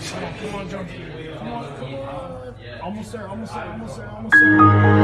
Come on, come on, jump. Come on, come on. Almost there, almost there, almost there, almost there.